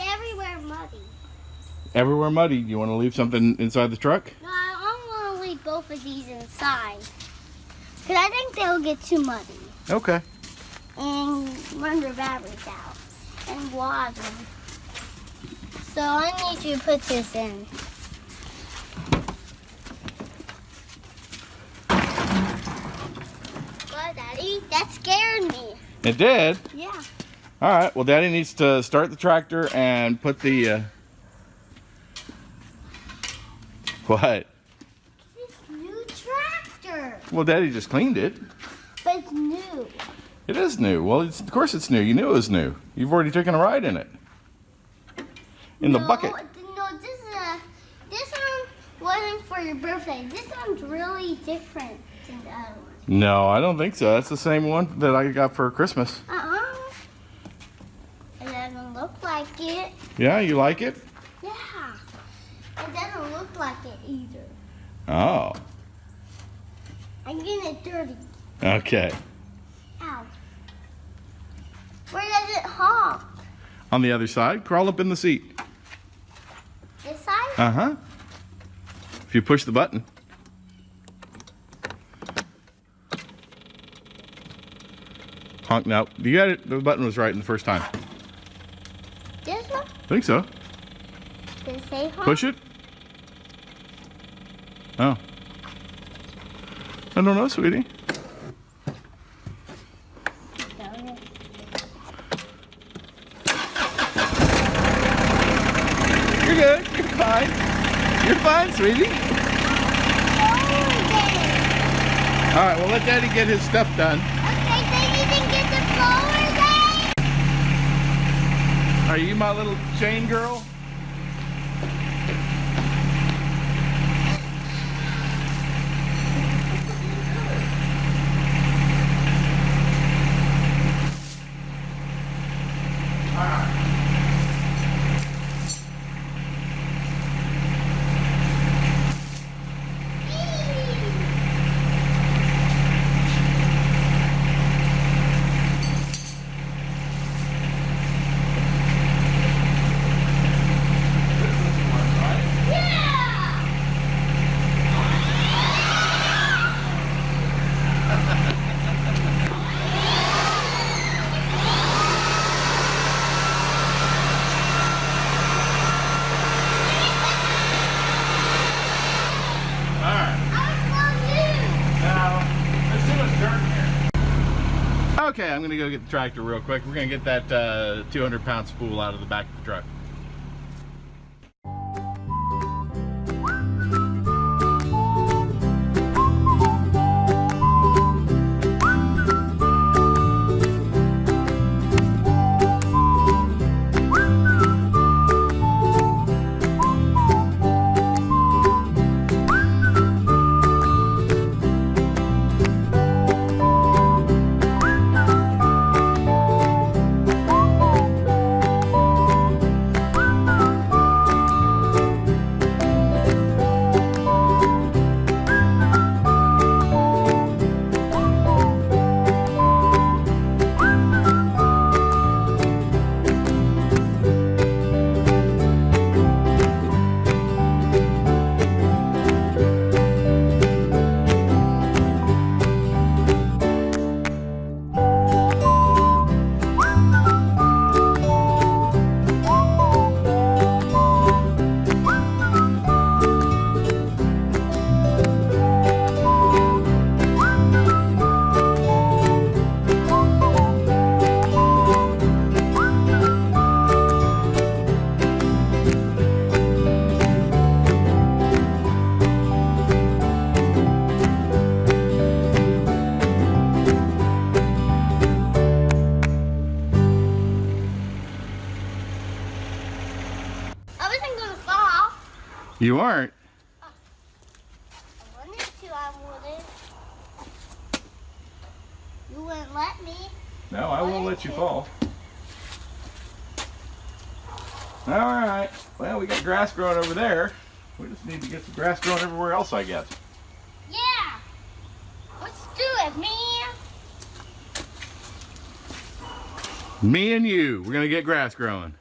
everywhere muddy. Everywhere muddy. You want to leave something inside the truck? No, I want to leave both of these inside. Because I think they'll get too muddy. Okay. And run their batteries out. And water. So I need you to put this in. Daddy? That scared me. It did. Yeah. All right. Well, Daddy needs to start the tractor and put the. Uh... What? This new tractor. Well, Daddy just cleaned it. But it's new. It is new. Well, it's, of course it's new. You knew it was new. You've already taken a ride in it. In the bucket. No, this is a, this one wasn't for your birthday. This one's really different than the other one. No, I don't think so. That's the same one that I got for Christmas. Uh-uh. It doesn't look like it. Yeah, you like it? Yeah. It doesn't look like it either. Oh. I'm getting it dirty. Okay. Ow. Where does it honk? On the other side, crawl up in the seat. This side? Uh huh. If you push the button. Honk now. You got it. The button was right in the first time. This one? I think so. It say? Push it. Oh. I don't know, sweetie. You're good. You're fine. You're fine, sweetie. All right, well, let Daddy get his stuff done. Okay, then you can get the blower then. Are you my little chain girl? Yeah! All right. I Now, there's too much dirt here. I'm gonna go get the tractor real quick. We're gonna get that uh, 200 pound spool out of the back of the truck. You aren't? I wanted to, I wouldn't. You wouldn't let me. No, I won't let you fall. All right. Well, we got grass growing over there. We just need to get some grass growing everywhere else, I guess. Yeah. Let's do it, man. Me and you, we're gonna get grass growing.